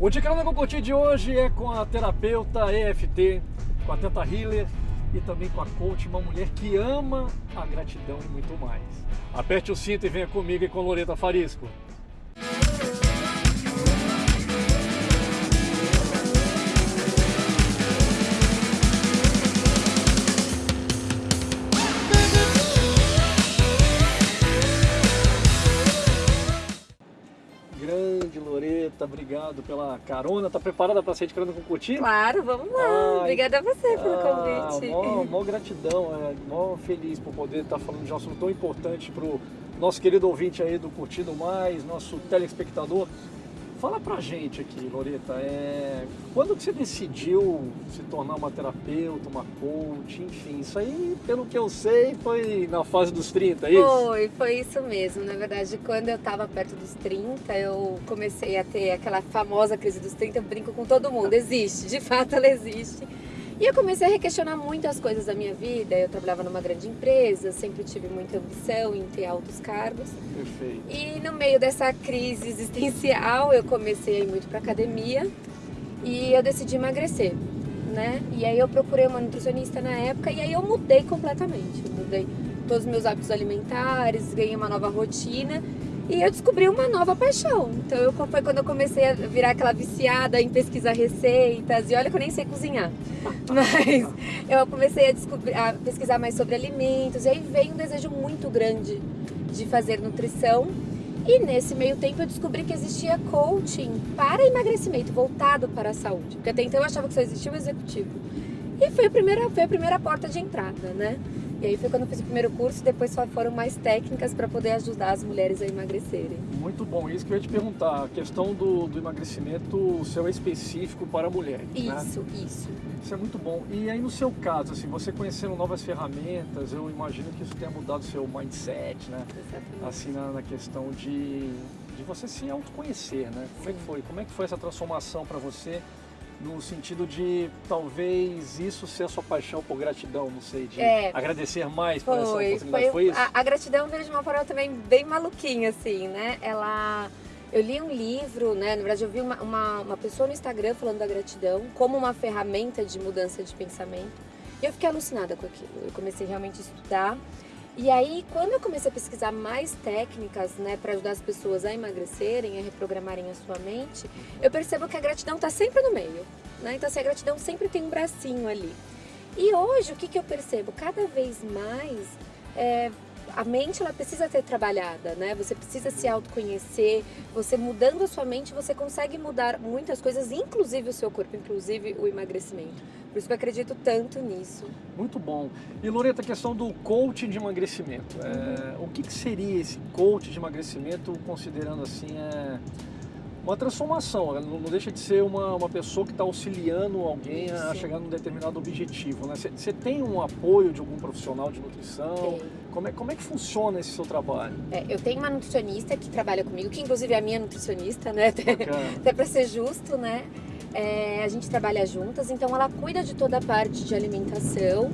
O Dica na Cocotinha de hoje é com a terapeuta EFT, com a Teta Healer e também com a coach, uma mulher que ama a gratidão e muito mais. Aperte o cinto e venha comigo e com Loreta Farisco. Grande Loreta, obrigado pela carona. Tá preparada para sair de carona com o Coutinho? Claro, vamos lá. Ai, Obrigada a você pelo ah, convite. Mó, mó gratidão, é, mó feliz por poder estar falando de um assunto tão importante para o nosso querido ouvinte aí do Curtindo Mais, nosso telespectador. Fala pra gente aqui, Loreta, é... quando que você decidiu se tornar uma terapeuta, uma coach, enfim, isso aí, pelo que eu sei, foi na fase dos 30, é isso? Foi, foi isso mesmo. Na verdade, quando eu estava perto dos 30, eu comecei a ter aquela famosa crise dos 30, eu brinco com todo mundo, existe, de fato ela existe. E eu comecei a requestionar muitas coisas da minha vida. Eu trabalhava numa grande empresa, sempre tive muita ambição em ter altos cargos. Perfeito. E no meio dessa crise existencial, eu comecei a ir muito para academia e eu decidi emagrecer, né? E aí eu procurei uma nutricionista na época e aí eu mudei completamente. Eu mudei todos os meus hábitos alimentares, ganhei uma nova rotina e eu descobri uma nova paixão. Então eu, foi quando eu comecei a virar aquela viciada em pesquisar receitas. E olha que eu nem sei cozinhar. Mas eu comecei a, descobrir, a pesquisar mais sobre alimentos. E aí veio um desejo muito grande de fazer nutrição. E nesse meio tempo eu descobri que existia coaching para emagrecimento, voltado para a saúde. Porque até então eu achava que só existia o executivo. E foi a primeira, foi a primeira porta de entrada, né? E aí foi quando eu fiz o primeiro curso, depois só foram mais técnicas para poder ajudar as mulheres a emagrecerem. Muito bom, isso que eu ia te perguntar, a questão do, do emagrecimento, o seu é específico para mulheres, Isso, né? isso. Isso é muito bom. E aí no seu caso, assim, você conhecendo novas ferramentas, eu imagino que isso tenha mudado o seu mindset, né? Exatamente. Assim, na, na questão de, de você se autoconhecer, né? Como é que foi? Como é que foi essa transformação para você? No sentido de talvez isso ser a sua paixão por gratidão, não sei, de é, agradecer mais foi, por essa oportunidade. Foi, foi isso? A, a, gratidão veio de uma forma também bem maluquinha, assim, né? Ela... Eu li um livro, né? Na verdade, eu vi uma, uma, uma pessoa no Instagram falando da gratidão como uma ferramenta de mudança de pensamento. E eu fiquei alucinada com aquilo. Eu comecei realmente a estudar. E aí, quando eu comecei a pesquisar mais técnicas, né, para ajudar as pessoas a emagrecerem, a reprogramarem a sua mente, eu percebo que a gratidão está sempre no meio, né? Então, assim, a gratidão sempre tem um bracinho ali. E hoje, o que, que eu percebo? Cada vez mais, é, a mente ela precisa ser trabalhada, né? Você precisa se autoconhecer, você mudando a sua mente, você consegue mudar muitas coisas, inclusive o seu corpo, inclusive o emagrecimento. Por isso que eu acredito tanto nisso. Muito bom. E Loreta, a questão do coaching de emagrecimento. É, o que, que, seria esse coaching de emagrecimento, considerando assim, é, uma transformação? Não, não deixa de ser uma, uma pessoa que está auxiliando alguém a Sim. chegar num determinado objetivo. Você né? tem um apoio de algum profissional de nutrição? Tem. Como é, como é que funciona esse seu trabalho? É, eu tenho uma nutricionista que trabalha comigo, que inclusive é a minha nutricionista, né? Até para ser justo, né? É, a gente trabalha juntas, então ela cuida de toda a parte de alimentação,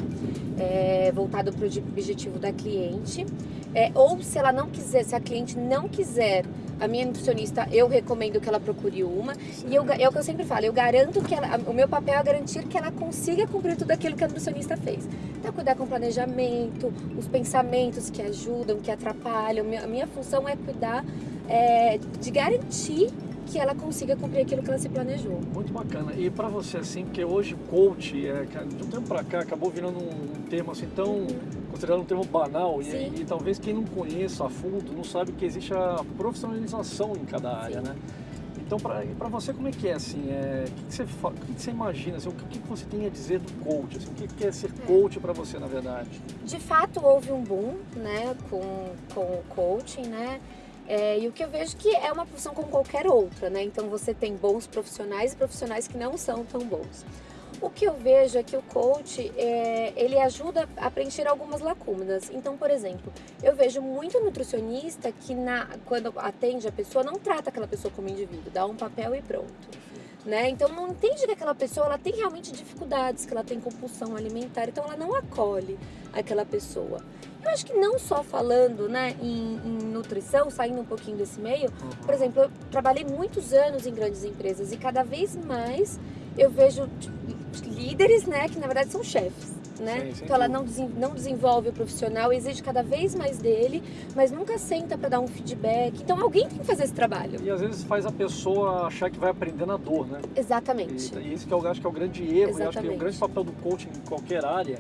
é, voltado para o objetivo da cliente. É, ou se ela não quiser, se a cliente não quiser a minha nutricionista, eu recomendo que ela procure uma. E eu, é o que eu sempre falo, eu garanto que ela, o meu papel é garantir que ela consiga cumprir tudo aquilo que a nutricionista fez. Então, cuidar com o planejamento, os pensamentos que ajudam, que atrapalham. A minha função é cuidar é, de garantir que ela consiga cumprir aquilo que ela se planejou. Muito bacana. E para você, assim, porque hoje coach, é, de um tempo para cá, acabou virando um termo assim tão, uhum. considerado um termo banal, e, e, talvez quem não conheça a fundo não sabe que existe a profissionalização em cada área, Sim. né? Então, para você, como é que é, assim, é, o, que, que, você, que, que você imagina, assim, o que, que você tem a dizer do coach, assim, o que, que é ser é. coach para você, na verdade? De fato, houve um boom, né, com, com o coaching, né, é, e o que eu vejo que é uma profissão como qualquer outra, né? Então você tem bons profissionais e profissionais que não são tão bons. O que eu vejo é que o coach, é, ele ajuda a preencher algumas lacunas. Então, por exemplo, eu vejo muito nutricionista que na, quando atende a pessoa, não trata aquela pessoa como indivíduo, dá um papel e pronto. né? Então não entende que aquela pessoa ela tem realmente dificuldades, que ela tem compulsão alimentar, então ela não acolhe aquela pessoa. Eu acho que não só falando né, em, em nutrição, saindo um pouquinho desse meio, uhum. por exemplo, eu trabalhei muitos anos em grandes empresas e cada vez mais eu vejo líderes né, que na verdade são chefes né? Sim, então ela não, não desenvolve o profissional, exige cada vez mais dele, mas nunca senta para dar um feedback. Então alguém tem que fazer esse trabalho. E às vezes faz a pessoa achar que vai aprender na dor, né? Exatamente. E, e isso que eu acho que é o grande erro, Exatamente. e acho que o grande papel do coaching em qualquer área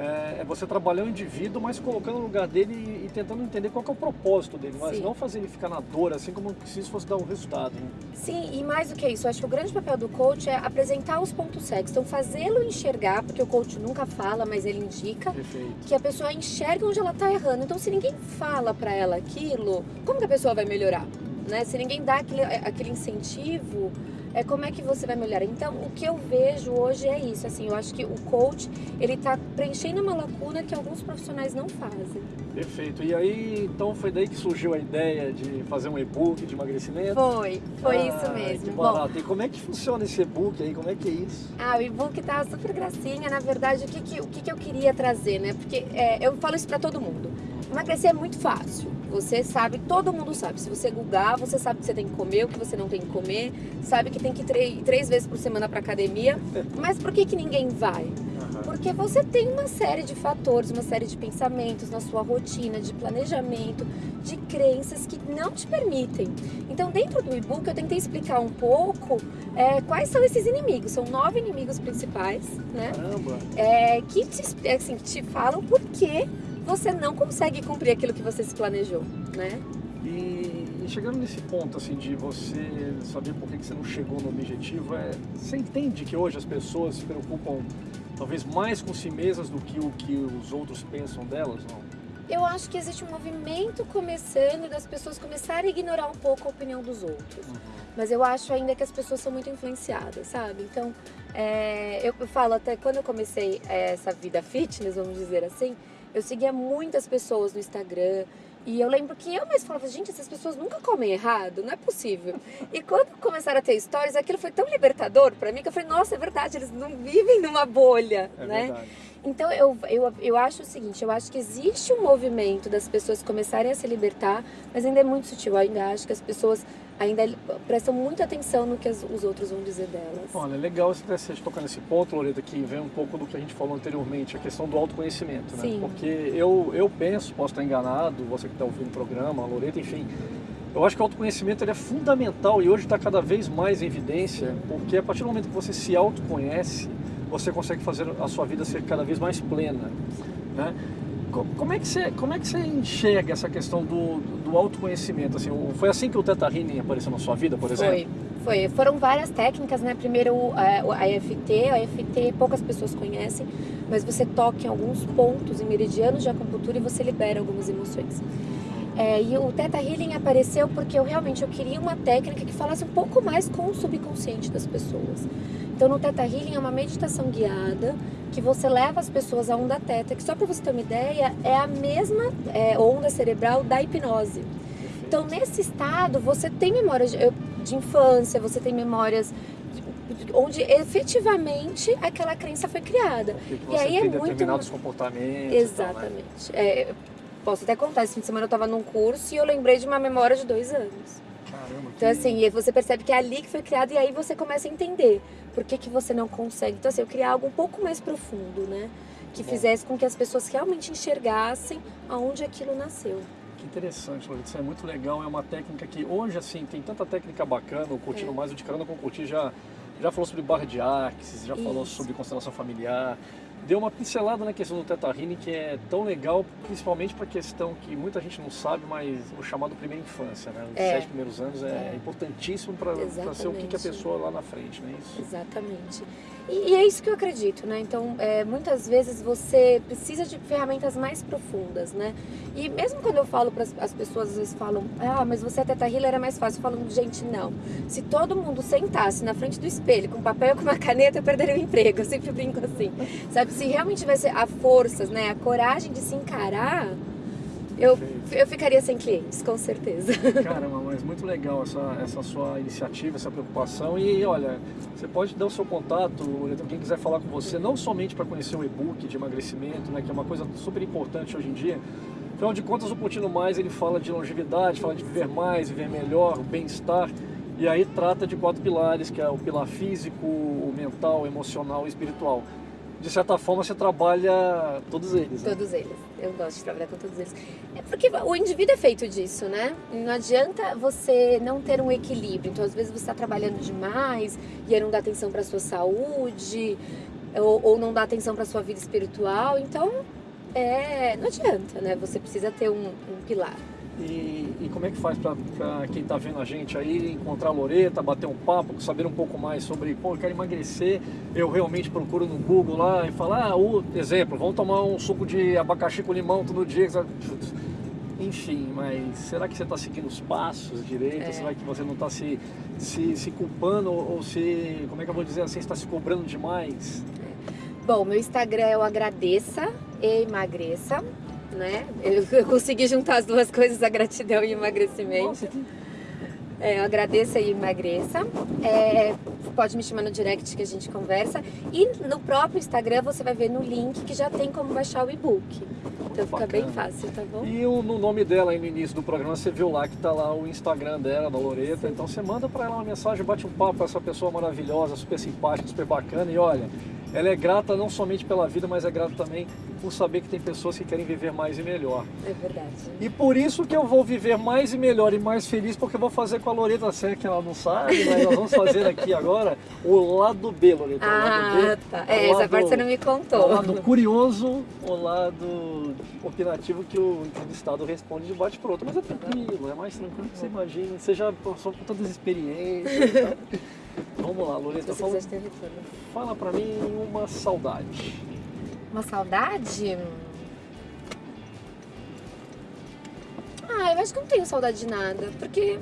é, é, você trabalhar o indivíduo, mas colocando no lugar dele e, e tentando entender qual é o propósito dele, mas Sim. não fazer ele ficar na dor, assim como se isso fosse dar um resultado. Né? Sim, e mais do que isso, acho que o grande papel do coach é apresentar os pontos cegos, então fazê-lo enxergar, porque o coach nunca fala, mas ele indica, Perfeito. que a pessoa enxerga onde ela está errando. Então se ninguém fala para ela aquilo, como que a pessoa vai melhorar? Né? Se ninguém dá aquele, aquele incentivo, é como é que você vai melhorar. Então, o que eu vejo hoje é isso, assim, eu acho que o coach, ele está preenchendo uma lacuna que alguns profissionais não fazem. Perfeito. E aí, então, foi daí que surgiu a ideia de fazer um e-book de emagrecimento? Foi, foi ah, isso mesmo. Que barato. Bom, e como é que funciona esse e-book aí? Como é que é isso? Ah, o e-book tá super gracinha. Na verdade, o que, que, o que, que eu queria trazer, né? Porque é, eu falo isso para todo mundo. Emagrecer é muito fácil. Você sabe, todo mundo sabe. Se você googar, você sabe que você tem que comer, o que você não tem que comer. Sabe que tem que ir três, vezes por semana para academia. Mas por que, que ninguém vai? Porque você tem uma série de fatores, uma série de pensamentos na sua rotina, de planejamento, de crenças que não te permitem. Então, dentro do e-book, eu tentei explicar um pouco é, quais são esses inimigos. São nove inimigos principais, né? Caramba! É, que te, assim, te falam por que você não consegue cumprir aquilo que você se planejou, né? E, e, chegando nesse ponto, assim, de você saber por que você não chegou no objetivo, é, você entende que hoje as pessoas se preocupam talvez mais com si mesmas do que o que os outros pensam delas, não? Eu acho que existe um movimento começando das pessoas começarem a ignorar um pouco a opinião dos outros. Uhum. Mas eu acho ainda que as pessoas são muito influenciadas, sabe? Então, é, eu, eu, falo até quando eu comecei essa vida fitness, vamos dizer assim, eu seguia muitas pessoas no Instagram e eu lembro que eu mesmo falava, gente, essas pessoas nunca comem errado, não é possível. E quando começaram a ter stories, aquilo foi tão libertador para mim que eu falei, nossa, é verdade, eles não vivem numa bolha, é né? Verdade. Então eu, eu, eu acho o seguinte, eu acho que existe um movimento das pessoas começarem a se libertar, mas ainda é muito sutil, eu ainda acho que as pessoas ainda prestam muita atenção no que as, os outros vão dizer delas. Olha, legal você tocar nesse ponto, Loreta, que vem um pouco do que a gente falou anteriormente, a questão do autoconhecimento, né? Sim. Porque eu, eu penso, posso estar enganado, você que está ouvindo o programa, a Loreta, enfim, eu acho que o autoconhecimento é fundamental e hoje está cada vez mais em evidência, porque a partir do momento que você se autoconhece, você consegue fazer a sua vida ser cada vez mais plena, né? Como é, que você, como é que você enxerga essa questão do, do autoconhecimento? Assim, foi assim que o Teta Healing apareceu na sua vida, por exemplo? Foi. Foi, foram várias técnicas, né? Primeiro a EFT, a EFT poucas pessoas conhecem, mas você toca em alguns pontos, em meridianos de acupuntura e você libera algumas emoções. É, e o Theta Healing apareceu porque eu realmente eu queria uma técnica que falasse um pouco mais com o subconsciente das pessoas. Então no Theta Healing é uma meditação guiada que você leva as pessoas à onda Theta, que só para você ter uma ideia, é a mesma é, onda cerebral da hipnose. Então nesse estado você tem memórias de, de infância, você tem memórias onde efetivamente aquela crença foi criada. e aí é muito determinados comportamentos. Exatamente. Tal, né? é, posso até contar, esse fim de semana eu estava num curso e eu lembrei de uma memória de dois anos. Caramba, então, assim, você percebe que é ali que foi criado e aí você começa a entender por que, que você não consegue. Então, assim, eu queria algo um pouco mais profundo, né? Que Bom. fizesse com que as pessoas realmente enxergassem aonde aquilo nasceu. Que interessante, Lorita. Isso é muito legal. É uma técnica que hoje, assim, tem tanta técnica bacana. O Curtindo é. Mais, o de Carona com Curtir já, já falou sobre barra de axis, já Isso. falou sobre constelação familiar deu uma pincelada na questão do Teta Healing que é tão legal, principalmente para a questão que muita gente não sabe, mas o chamado primeira infância, né? Os é. sete primeiros anos é, é. importantíssimo para ser o que, que a pessoa lá na frente, não é isso? Exatamente. E, e, é isso que eu acredito, né? Então, é, muitas vezes você precisa de ferramentas mais profundas, né? E mesmo quando eu falo para as pessoas, às vezes falam, ah, mas você é teta healer, é mais fácil. Falo, gente, não. Se todo mundo sentasse na frente do espelho com papel e com uma caneta, eu perderia o emprego. Eu sempre brinco assim. Sabe, se realmente tivesse a forças, né, a coragem de se encarar, eu, eu ficaria sem clientes, com certeza. Caramba, mas muito legal essa, essa sua iniciativa, essa preocupação. E olha, você pode dar o seu contato, quem quiser falar com você, não somente para conhecer o e-book de emagrecimento, né, que é uma coisa super importante hoje em dia. Afinal de contas, o Contino Mais ele fala de longevidade, fala de viver mais, viver melhor, bem-estar. E aí trata de quatro pilares, que é o pilar físico, o mental, o emocional e espiritual de certa forma você trabalha todos eles. Né? Todos eles. Eu gosto de trabalhar com todos eles. É porque o indivíduo é feito disso, né? Não adianta você não ter um equilíbrio. Então, às vezes, você está trabalhando demais e aí não dá atenção para sua saúde ou, ou não dá atenção para sua vida espiritual. Então, é, não adianta, né? Você precisa ter um, um pilar. E, e, como é que faz para quem está vendo a gente aí encontrar a Loreta, bater um papo, saber um pouco mais sobre, pô, eu quero emagrecer, eu realmente procuro no Google lá e falar, ah, o exemplo, vamos tomar um suco de abacaxi com limão todo dia. Enfim, mas será que você está seguindo os passos direito? É. Será que você não está se, se, se culpando ou se, como é que eu vou dizer assim, está se cobrando demais? Bom, meu Instagram é o agradeça e emagreça né? Eu, consegui juntar as duas coisas, a gratidão e o emagrecimento. É, eu agradeço e emagreça. É, pode me chamar no direct que a gente conversa. E no próprio Instagram você vai ver no link que já tem como baixar o e-book. Então fica bem fácil, tá bom? E o, no nome dela aí no início do programa você viu lá que tá lá o Instagram dela, da Loreta. Sim. Então você manda para ela uma mensagem, bate um papo com essa pessoa maravilhosa, super simpática, super bacana. E olha, ela é grata não somente pela vida, mas é grata também por saber que tem pessoas que querem viver mais e melhor. É verdade. E por isso que eu vou viver mais e melhor e mais feliz, porque eu vou fazer com a Loreta Sé, que ela não sabe, mas nós vamos fazer aqui agora o lado B, Loreta. Ah, lado B, tá. É, essa parte você não me contou. O lado curioso, o lado opinativo que o entrevistado responde de bate pronto. Mas é tranquilo, é mais tranquilo que você imagina. Você já passou por todas as experiências. Tá? Vamos lá, Loreta, fala, fala pra mim uma saudade. Uma saudade? Ah, eu acho que não tenho saudade de nada, porque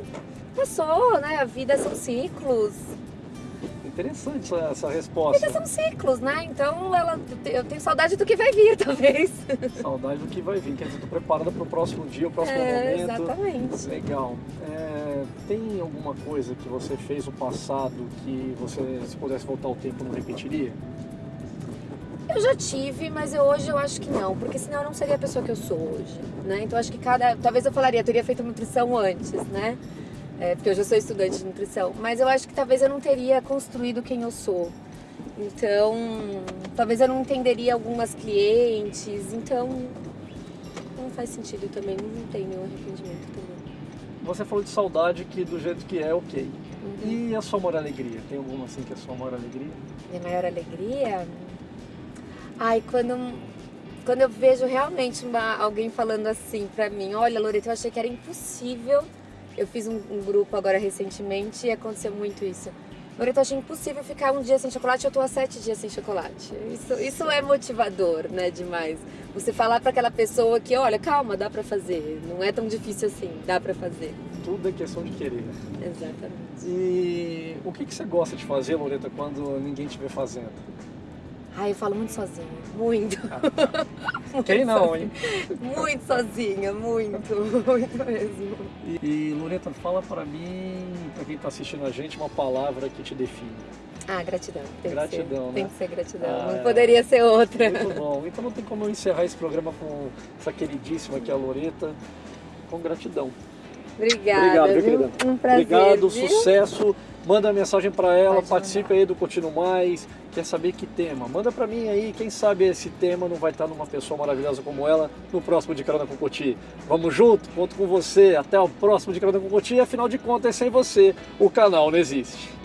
passou, né? A vida são ciclos. Interessante essa, essa resposta. Vida são ciclos, né? Então ela, eu tenho saudade do que vai vir, talvez. Saudade do que vai vir, quer dizer, tô preparada para o próximo dia, o próximo é, momento. Exatamente. Legal. É, tem alguma coisa que você fez no passado que você, se pudesse voltar o tempo, não repetiria? Eu já tive, mas eu, hoje eu acho que não, porque senão eu não seria a pessoa que eu sou hoje, né? Então acho que cada, talvez eu falaria, eu teria feito nutrição antes, né? É, porque hoje eu sou estudante de nutrição, mas eu acho que talvez eu não teria construído quem eu sou. Então, talvez eu não entenderia algumas clientes, então não faz sentido também, não tenho nenhum arrependimento também. Você falou de saudade que do jeito que é, ok. Uhum. E a sua maior alegria? Tem alguma assim que é a sua maior alegria? Minha maior alegria? Ai, quando, quando eu vejo realmente uma, alguém falando assim pra mim, olha Loreta, eu achei que era impossível. Eu fiz um, um grupo agora recentemente e aconteceu muito isso. Loreta, eu achei impossível ficar um dia sem chocolate, eu tô há sete dias sem chocolate. Isso, isso é motivador, né, demais. Você falar para aquela pessoa que, olha, calma, dá para fazer, não é tão difícil assim, dá para fazer. Tudo é questão de querer. Exatamente. E o que, que você gosta de fazer, Loreta, quando ninguém te vê fazendo? Ai, eu falo muito sozinha, muito. muito Quem não, hein? Muito sozinha, muito, muito mesmo. E, e Loreta, fala para mim, para quem está assistindo a gente, uma palavra que te define. Ah, gratidão. Tem gratidão, que ser, né? Tem que ser gratidão. Ah, não poderia ser outra. Muito bom. Então não tem como eu encerrar esse programa com essa queridíssima que é a Loreta, com gratidão. Obrigada. Obrigado, viu, querida? Um prazer. Obrigado, viu? sucesso. Manda mensagem para ela, participe aí do Continuo Mais. Quer saber que tema? Manda para mim aí, quem sabe esse tema não vai estar numa pessoa maravilhosa como ela no próximo de Carona com Coti. Vamos junto, conto com você. Até o próximo de Carona com Coti. Afinal de contas, sem você, o canal não existe.